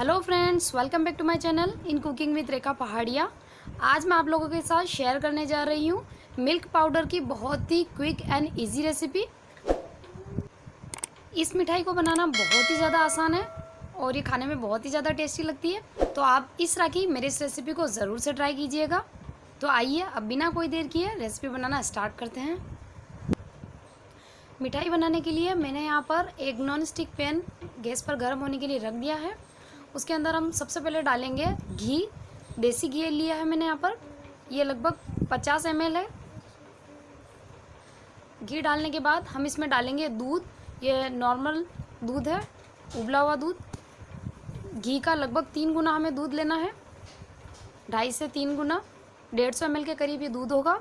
Hello friends welcome back to my channel in cooking with Rekha Pahadiya आज मैं आप लोगों के साथ शेयर करने जा रही हूँ मिल्क पाउडर की बहुत ही क्विक एंड इजी रेसिपी इस मिठाई को बनाना बहुत ही ज़्यादा आसान है और ये खाने में बहुत ही ज़्यादा टेस्टी लगती है। तो आप इस की मेरी इस रेसिपी को ज़रूर से ट्राई कीजिएगा। तो आइए अब बिना कोई देर किए रेसिपी बनाना स्टार्ट करते हैं। मिठाई बनाने के लिए मैंने यहाँ पर एक नॉन स्टिक पैन गैस पर गर्म होने के लिए रख दिया है। उसके अंदर हम सबसे पहले डालेंगे घी। देसी घी लिया है मैंने यहाँ पर। ये लगभग 50 एम है। घी डालने के बाद हम इसमें डालेंगे दूध। ये नॉर्मल दूध है, उबला हुआ दूध। घी का लगभग तीन गुना हमें दूध लेना है। ढाई से तीन गुना, डेढ़ सौ एम के करीब ये दूध होगा।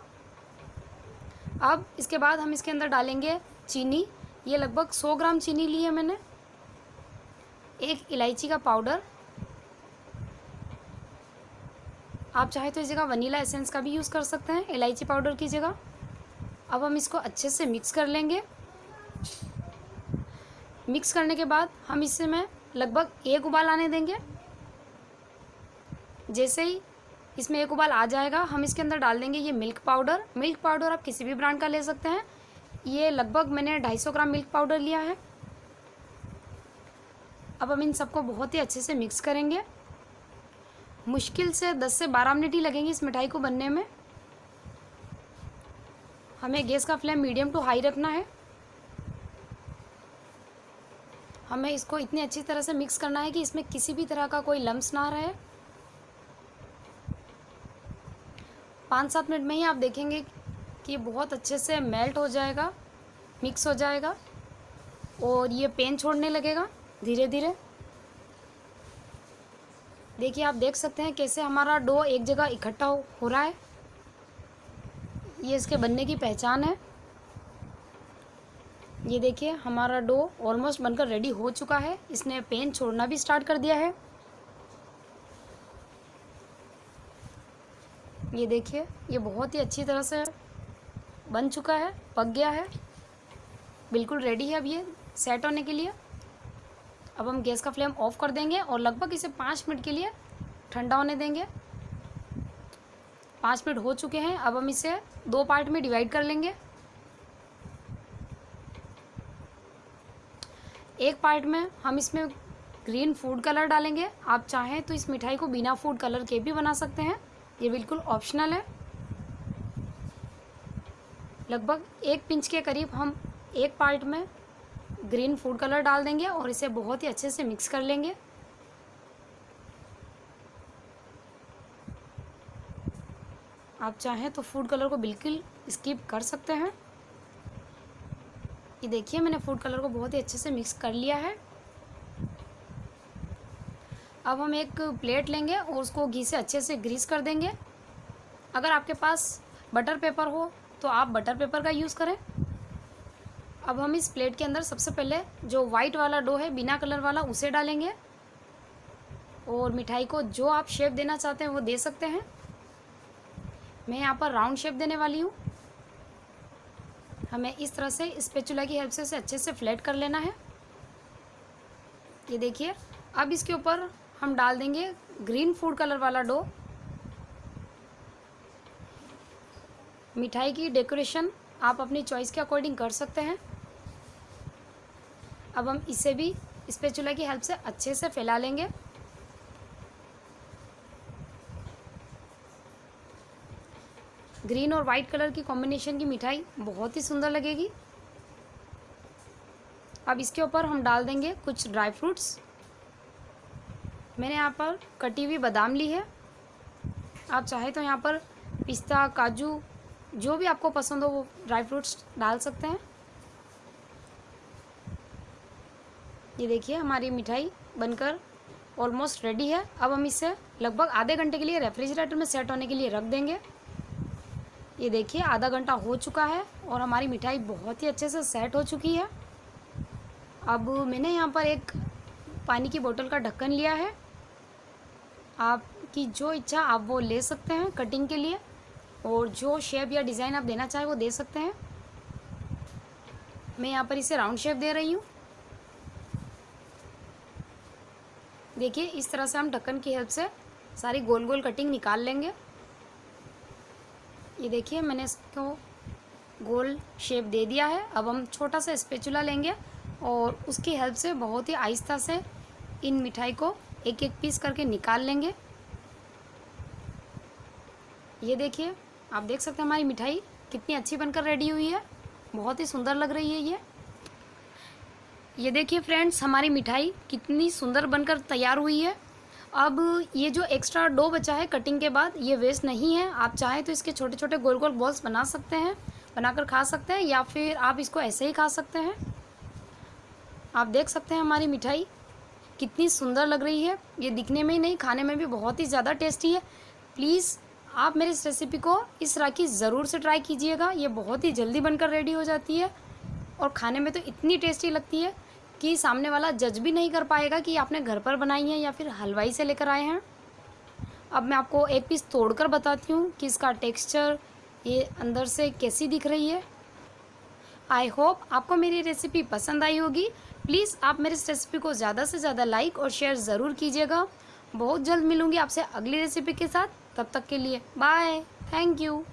अब इसके बाद हम इसके अंदर डालेंगे चीनी। ये लगभग सौ ग्राम चीनी ली है मैंने। एक इलायची का पाउडर। आप चाहे तो इस जगह वनीला एसेंस का भी यूज़ कर सकते हैं, इलायची पाउडर की जगह। अब हम इसको अच्छे से मिक्स कर लेंगे। मिक्स करने के बाद हम इससे में लगभग एक उबाल आने देंगे। जैसे ही इसमें एक उबाल आ जाएगा, हम इसके अंदर डाल देंगे ये मिल्क पाउडर। मिल्क पाउडर आप किसी भी ब्रांड का ले सकते हैं। ये लगभग मैंने 250 ग्राम मिल्क पाउडर लिया है। अब हम इन सबको बहुत ही अच्छे से मिक्स करेंगे। मुश्किल से 10 से 12 मिनट ही लगेंगे इस मिठाई को बनने में। हमें गैस का फ्लेम मीडियम टू हाई रखना है। हमें इसको इतनी अच्छी तरह से मिक्स करना है कि इसमें किसी भी तरह का कोई लम्स ना रहे। पाँच सात मिनट में ही आप देखेंगे कि ये बहुत अच्छे से मेल्ट हो जाएगा मिक्स हो जाएगा और ये पेन छोड़ने लगेगा। धीरे धीरे देखिए आप देख सकते हैं कैसे हमारा डो एक जगह इकट्ठा हो, रहा है। ये इसके बनने की पहचान है। ये देखिए हमारा डो ऑलमोस्ट बनकर रेडी हो चुका है। इसने पेन छोड़ना भी स्टार्ट कर दिया है। ये देखिए ये बहुत ही अच्छी तरह से बन चुका है पक गया है। बिल्कुल रेडी है अब ये सेट होने के लिए। अब हम गैस का फ्लेम ऑफ़ कर देंगे और लगभग इसे पाँच मिनट के लिए ठंडा होने देंगे। पाँच मिनट हो चुके हैं, अब हम इसे दो पार्ट में डिवाइड कर लेंगे। एक पार्ट में हम इसमें ग्रीन फ़ूड कलर डालेंगे। आप चाहें तो इस मिठाई को बिना फ़ूड कलर के भी बना सकते हैं। ये बिल्कुल ऑप्शनल है। लगभग एक पिंच के करीब हम एक पार्ट में ग्रीन फ़ूड कलर डाल देंगे और इसे बहुत ही अच्छे से मिक्स कर लेंगे। आप चाहें तो फ़ूड कलर को बिल्कुल स्किप कर सकते हैं। ये देखिए, मैंने फ़ूड कलर को बहुत ही अच्छे से मिक्स कर लिया है। अब हम एक प्लेट लेंगे और उसको घी से अच्छे से ग्रीस कर देंगे। अगर आपके पास बटर पेपर हो तो आप बटर पेपर का यूज़ करें। अब हम इस प्लेट के अंदर सबसे पहले जो वाइट वाला डो है, बिना कलर वाला, उसे डालेंगे। और मिठाई को जो आप शेप देना चाहते हैं, वो दे सकते हैं। मैं यहाँ पर राउंड शेप देने वाली हूँ। हमें इस तरह से स्पेचुला की हेल्प से इसे अच्छे से फ्लैट कर लेना है। ये देखिए, अब इसके ऊपर हम डाल देंगे ग्रीन फ़ूड कलर वाला डो मिठाई की डेकोरेशन आप अपनी चॉइस के अकॉर्डिंग कर सकते हैं। अब हम इसे भी स्पेचुला की हेल्प से अच्छे से फैला लेंगे। ग्रीन और वाइट कलर की कॉम्बिनेशन की मिठाई बहुत ही सुंदर लगेगी। अब इसके ऊपर हम डाल देंगे कुछ ड्राई फ्रूट्स मैंने यहाँ पर कटी हुई बादाम ली है। आप चाहे तो यहाँ पर पिस्ता, काजू जो भी आपको पसंद हो, वो ड्राई फ्रूट्स डाल सकते हैं। ये देखिए, हमारी मिठाई बनकर ऑलमोस्ट रेडी है। अब हम इसे लगभग आधे घंटे के लिए रेफ्रिजरेटर में सेट होने के लिए रख देंगे। ये देखिए, आधा घंटा हो चुका है और हमारी मिठाई बहुत ही अच्छे से सेट हो चुकी है। अब मैंने यहाँ पर एक पानी की बोतल का ढक्कन लिया है। आपकी जो इच्छा, आप वो ले सकते हैं कटिंग के लिए। और जो शेप या डिज़ाइन आप देना चाहें वो दे सकते हैं। मैं यहाँ पर इसे राउंड शेप दे रही हूँ। देखिए, इस तरह से हम ढक्कन की हेल्प से सारी गोल गोल कटिंग निकाल लेंगे। ये देखिए, मैंने इसको गोल शेप दे दिया है। अब हम छोटा सा स्पेचुला लेंगे और उसकी हेल्प से बहुत ही आहिस्ता से इन मिठाई को एक एक पीस करके निकाल लेंगे। ये देखिए आप देख सकते हैं हमारी मिठाई कितनी अच्छी बनकर रेडी हुई है। बहुत ही सुंदर लग रही है ये। ये देखिए फ्रेंड्स हमारी मिठाई कितनी सुंदर बनकर तैयार हुई है। अब ये जो एक्स्ट्रा डो बचा है कटिंग के बाद, ये वेस्ट नहीं है। आप चाहें तो इसके छोटे छोटे गोल गोल बॉल्स बना सकते हैं, बनाकर खा सकते हैं, या फिर आप इसको ऐसे ही खा सकते हैं। आप देख सकते हैं हमारी मिठाई कितनी सुंदर लग रही है। ये दिखने में ही नहीं, खाने में भी बहुत ही ज़्यादा टेस्टी है। प्लीज़ आप मेरी इस रेसिपी को इस राखी ज़रूर से ट्राई कीजिएगा। ये बहुत ही जल्दी बनकर रेडी हो जाती है और खाने में तो इतनी टेस्टी लगती है कि सामने वाला जज भी नहीं कर पाएगा कि आपने घर पर बनाई है या फिर हलवाई से लेकर आए हैं। अब मैं आपको एक पीस तोड़कर बताती हूँ कि इसका टेक्सचर ये अंदर से कैसी दिख रही है। आई होप आपको मेरी रेसिपी पसंद आई होगी। प्लीज़ आप मेरी इस रेसिपी को ज़्यादा से ज़्यादा लाइक और शेयर ज़रूर कीजिएगा। बहुत जल्द मिलूँगी आपसे अगली रेसिपी के साथ। तब तक के लिए बाय। Thank you